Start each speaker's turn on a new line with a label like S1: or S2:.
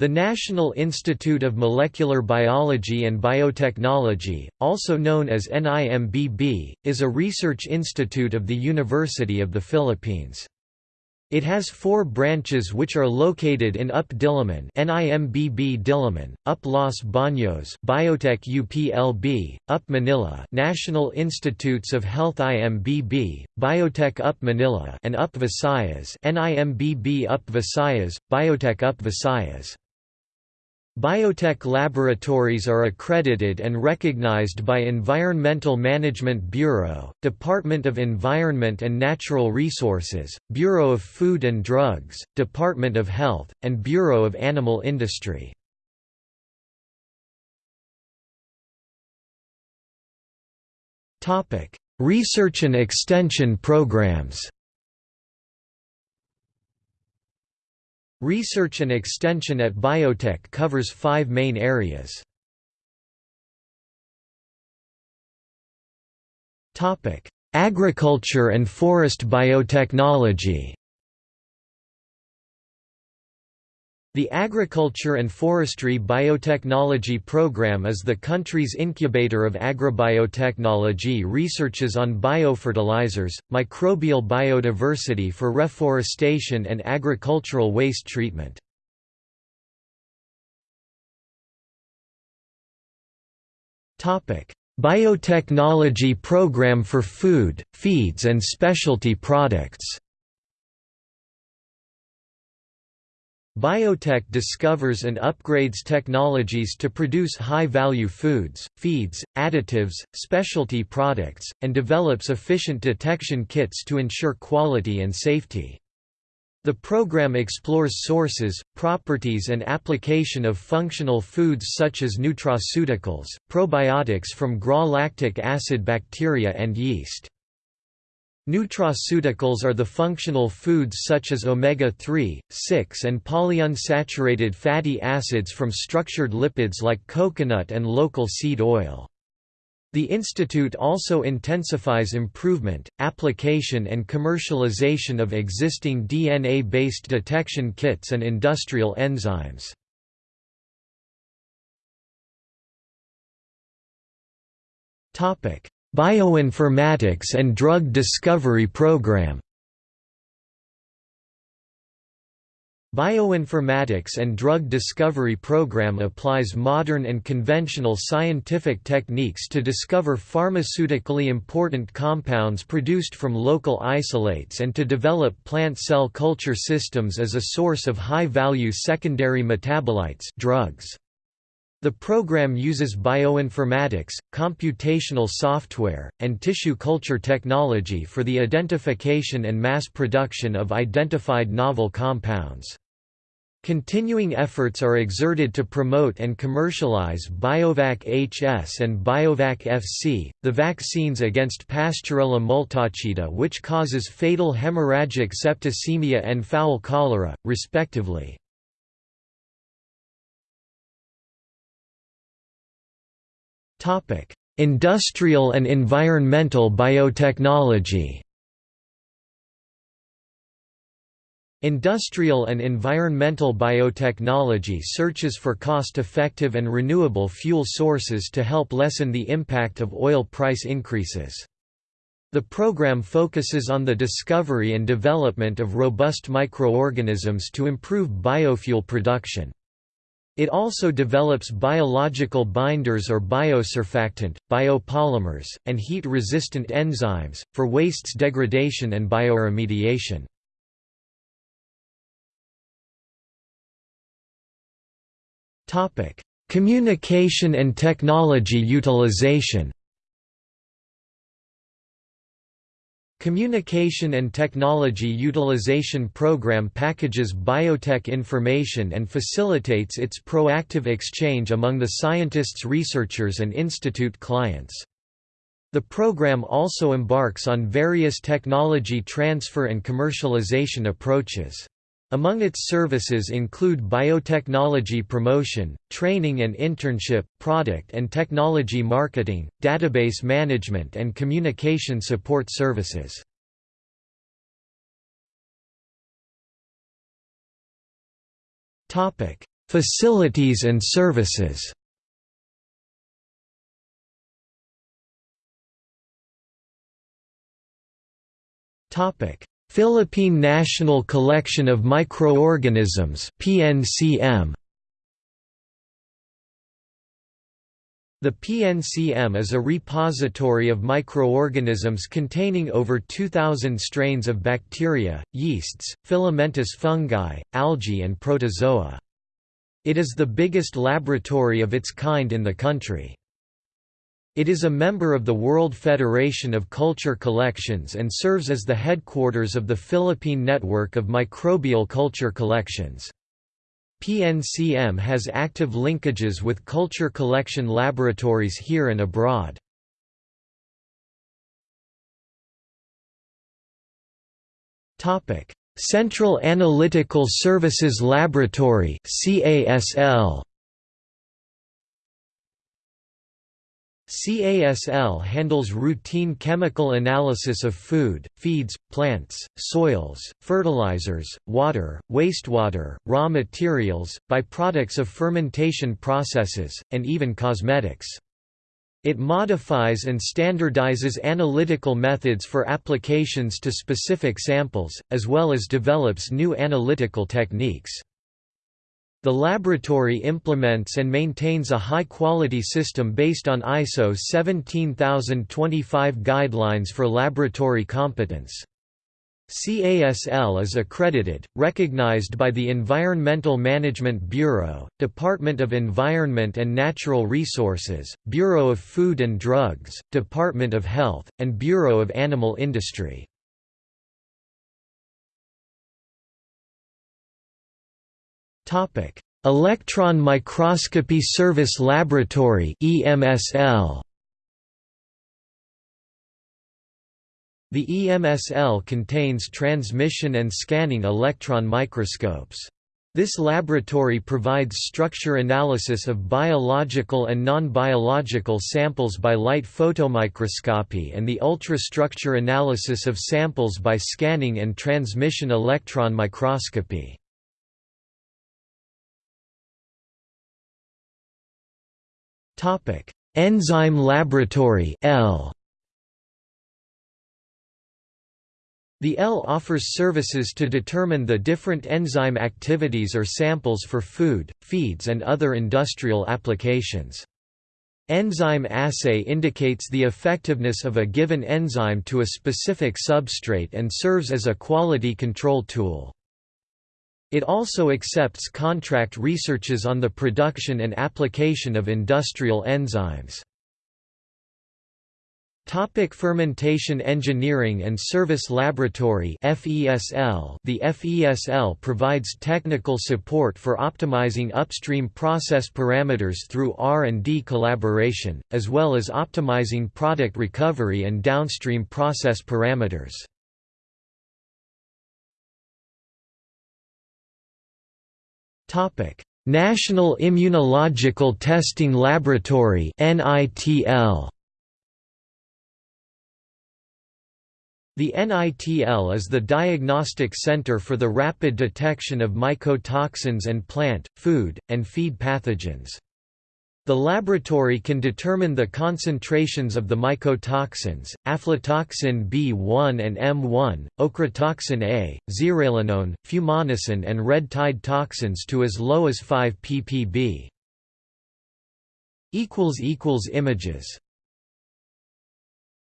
S1: The National Institute of Molecular Biology and Biotechnology, also known as NIMBB, is a research institute of the University of the Philippines. It has four branches which are located in UP Diliman NIMBB Diliman, UP Los Baños Biotech UPLB, UP Manila National Institutes of Health IMBB, Biotech UP Manila and UP Visayas NIMBB UP Visayas, Biotech UP Visayas. Biotech laboratories are accredited and recognized by Environmental Management Bureau, Department of Environment and Natural Resources, Bureau of Food and Drugs, Department of Health, and Bureau of Animal Industry. Research and extension programs Research and extension at biotech covers five main areas. Agriculture and forest biotechnology The Agriculture and Forestry Biotechnology Program is the country's incubator of agrobiotechnology researches on biofertilizers, microbial biodiversity for reforestation and agricultural waste treatment. Biotechnology Program for Food, Feeds and Specialty Products Biotech discovers and upgrades technologies to produce high-value foods, feeds, additives, specialty products, and develops efficient detection kits to ensure quality and safety. The program explores sources, properties and application of functional foods such as nutraceuticals, probiotics from GRA lactic acid bacteria and yeast. Nutraceuticals are the functional foods such as omega-3, 6 and polyunsaturated fatty acids from structured lipids like coconut and local seed oil. The institute also intensifies improvement, application and commercialization of existing DNA-based detection kits and industrial enzymes. Topic: Bioinformatics and Drug Discovery Program Bioinformatics and Drug Discovery Program applies modern and conventional scientific techniques to discover pharmaceutically important compounds produced from local isolates and to develop plant cell culture systems as a source of high-value secondary metabolites drugs. The program uses bioinformatics, computational software, and tissue culture technology for the identification and mass production of identified novel compounds. Continuing efforts are exerted to promote and commercialize Biovac HS and Biovac FC, the vaccines against Pasteurella multocida which causes fatal hemorrhagic septicemia and fowl cholera, respectively. Industrial and environmental biotechnology Industrial and environmental biotechnology searches for cost-effective and renewable fuel sources to help lessen the impact of oil price increases. The program focuses on the discovery and development of robust microorganisms to improve biofuel production. It also develops biological binders or biosurfactant, biopolymers, and heat-resistant enzymes, for wastes degradation and bioremediation. Communication and technology utilization Communication and Technology Utilization Program packages biotech information and facilitates its proactive exchange among the scientists researchers and institute clients. The program also embarks on various technology transfer and commercialization approaches. Among its services include biotechnology promotion, training and internship, product and technology marketing, database management and communication support services. Facilities and services Philippine National Collection of Microorganisms PNCM The PNCM is a repository of microorganisms containing over 2,000 strains of bacteria, yeasts, filamentous fungi, algae and protozoa. It is the biggest laboratory of its kind in the country. It is a member of the World Federation of Culture Collections and serves as the headquarters of the Philippine Network of Microbial Culture Collections. PNCM has active linkages with culture collection laboratories here and abroad. Central Analytical Services Laboratory CASL CASL handles routine chemical analysis of food, feeds, plants, soils, fertilizers, water, wastewater, raw materials, byproducts of fermentation processes, and even cosmetics. It modifies and standardizes analytical methods for applications to specific samples, as well as develops new analytical techniques. The laboratory implements and maintains a high-quality system based on ISO 17025 guidelines for laboratory competence. CASL is accredited, recognized by the Environmental Management Bureau, Department of Environment and Natural Resources, Bureau of Food and Drugs, Department of Health, and Bureau of Animal Industry. Topic: Electron Microscopy Service Laboratory (EMSL). The EMSL contains transmission and scanning electron microscopes. This laboratory provides structure analysis of biological and non-biological samples by light photomicroscopy and the ultrastructure analysis of samples by scanning and transmission electron microscopy. Topic: Enzyme Laboratory L. The L offers services to determine the different enzyme activities or samples for food, feeds and other industrial applications. Enzyme assay indicates the effectiveness of a given enzyme to a specific substrate and serves as a quality control tool. It also accepts contract researches on the production and application of industrial enzymes. Topic fermentation Engineering and Service Laboratory FESL The FESL provides technical support for optimizing upstream process parameters through R&D collaboration, as well as optimizing product recovery and downstream process parameters. National Immunological Testing Laboratory NITL The NITL is the diagnostic center for the rapid detection of mycotoxins and plant, food, and feed pathogens. The laboratory can determine the concentrations of the mycotoxins, aflatoxin B1 and M1, ochratoxin A, zearalenone, fumonisin and red tide toxins to as low as 5 ppb. Images